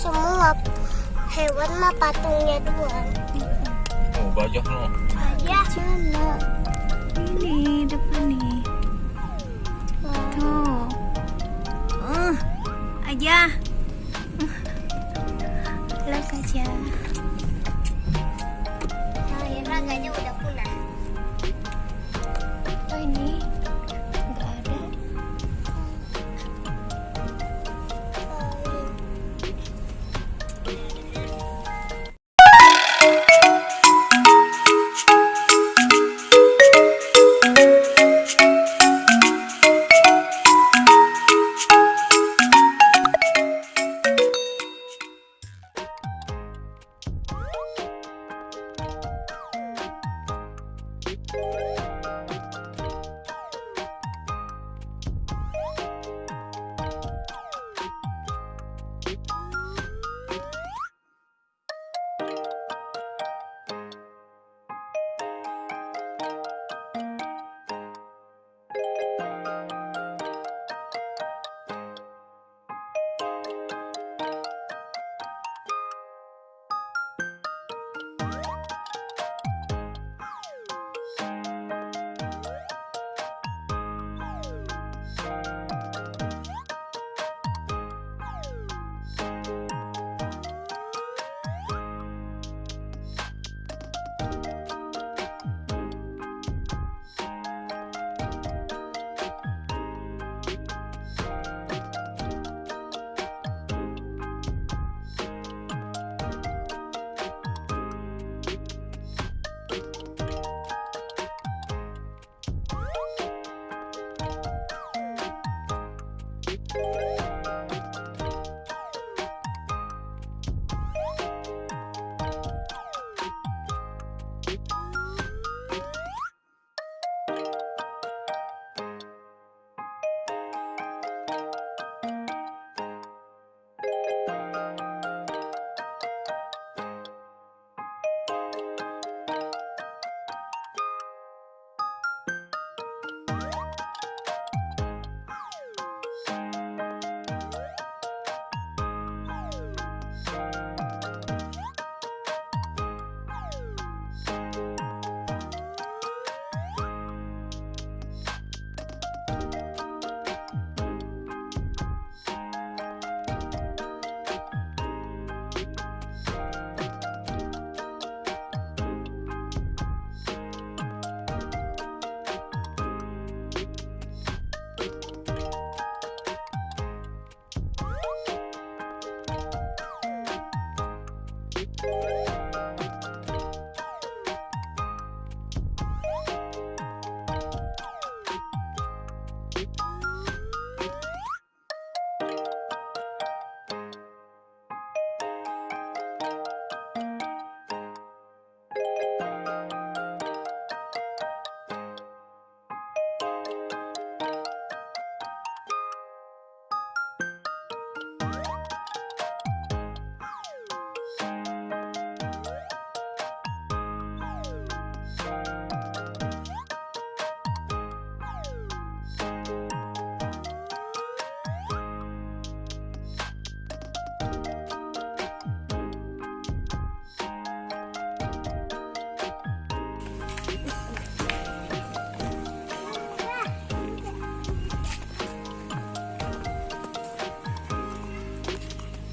semua hewan mah patungnya doang. Oh, gajah no. Ya.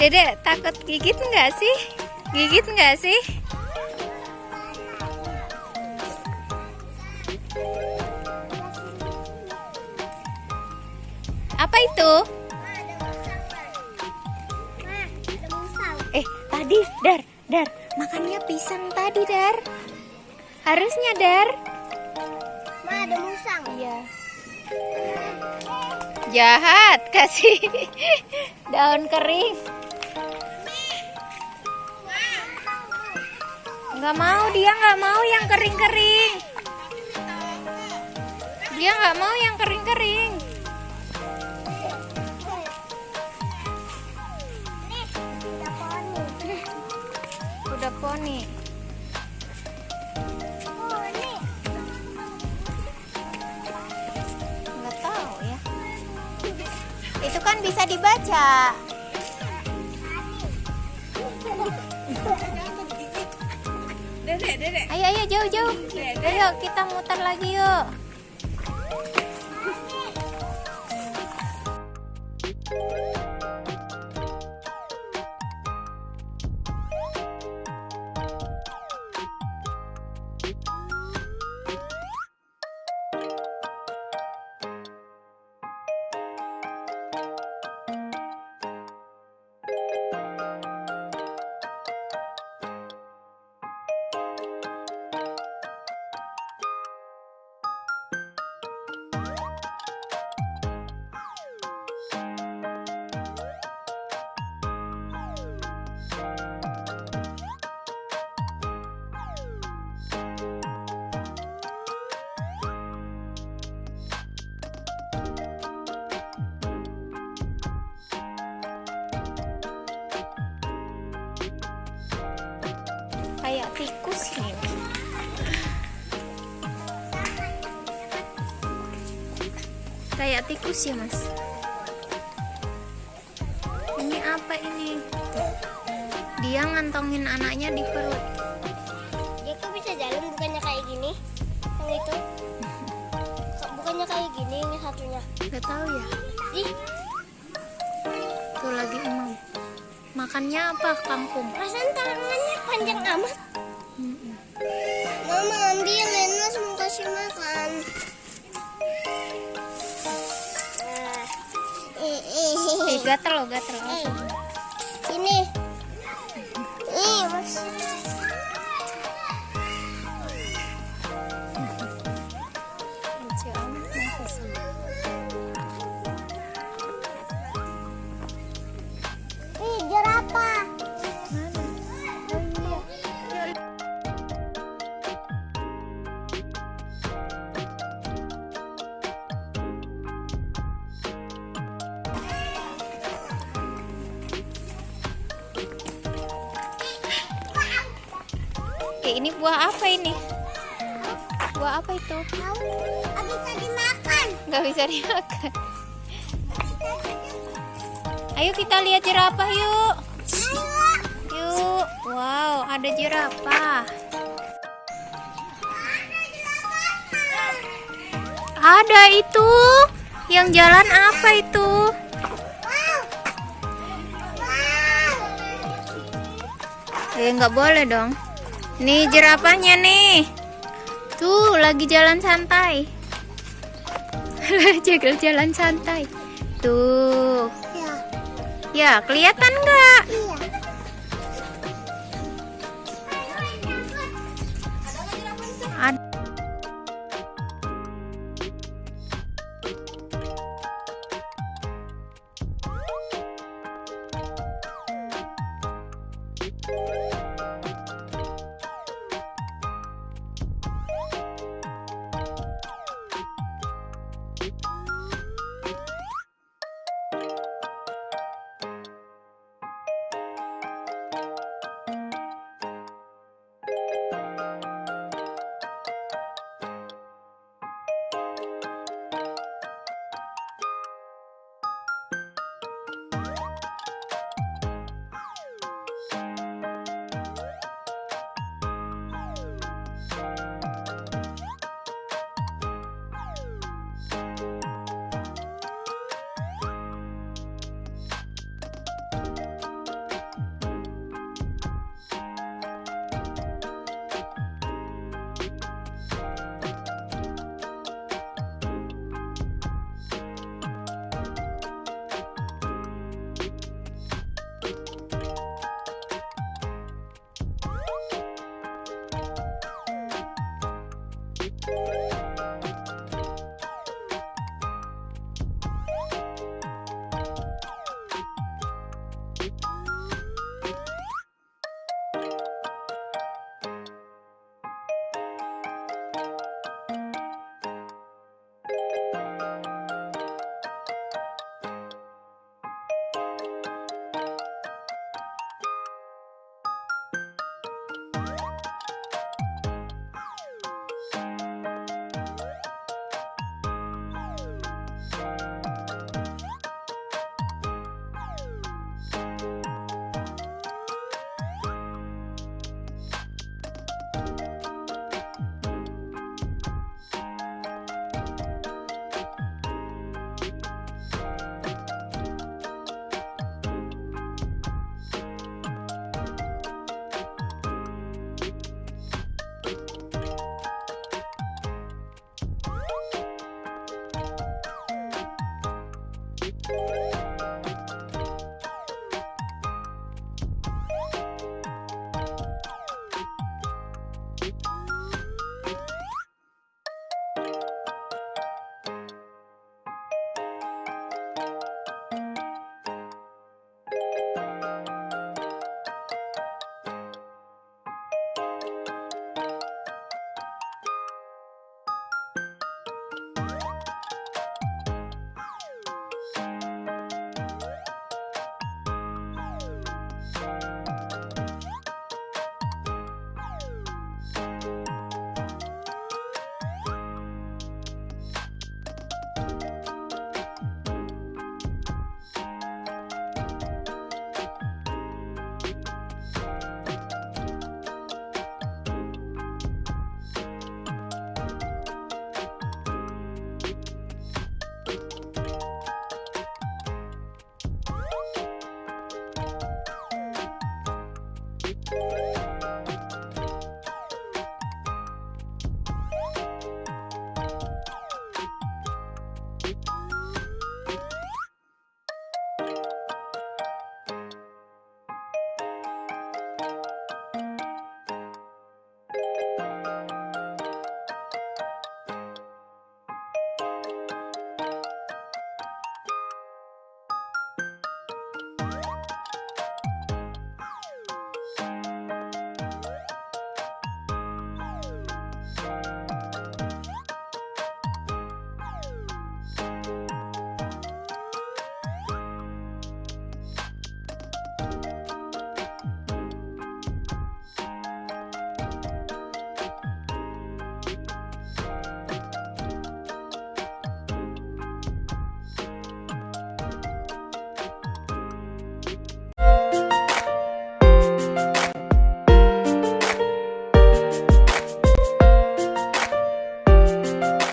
Dedek takut gigit nggak sih? Gigit nggak sih? Apa itu? Eh, tadi, Dar, Dar, makannya pisang tadi, Dar. Harusnya, Dar. Ma, ada musang. Iya. Jahat, kasih daun kering. Nggak mau, dia nggak mau yang kering-kering. Dia nggak mau yang kering-kering. Udah. Poni. Nggak tahu ya. Itu kan bisa dibaca. Dedek, dedek. Ayo ayo jauh jauh. Ayo kita muter lagi yuk. Kayak tikus nih. Kayak tikus ya mas. Ini apa ini? Dia ngantongin anaknya di perut. Dia kok bisa jalan bukannya kayak gini? Yang itu? Bukannya kayak gini yang satunya? Gak tahu ya. Ih, Tuh lagi emang. Makannya apa kangkung? perasaan tangannya panjang amat. Mama ambil Lenas mau kasih makan. Eh, eh, Eh eh, gatel loh gatel. eh. Buah apa ini? Buah apa itu? Tahu, bisa dimakan. Nggak bisa dimakan. Ayo kita lihat jerapah yuk. Ayo. Yuk. Wow, ada jerapah. Ada itu. Yang jalan apa itu? Wow. Wow. Eh, nggak boleh dong. Nih jerapahnya nih. Tuh, lagi jalan santai. Jagal jalan santai. Tuh. Ya, Ya, kelihatan nggak?